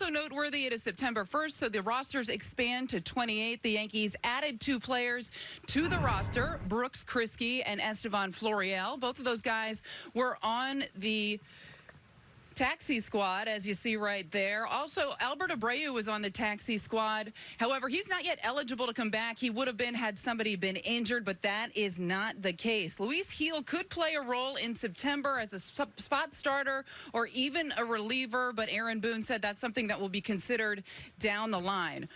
Also noteworthy, it is September 1st, so the rosters expand to 28. The Yankees added two players to the roster, Brooks Kriske and Estevan Florial. Both of those guys were on the taxi squad, as you see right there. Also, Albert Abreu was on the taxi squad. However, he's not yet eligible to come back. He would have been had somebody been injured, but that is not the case. Luis Gil could play a role in September as a spot starter or even a reliever, but Aaron Boone said that's something that will be considered down the line.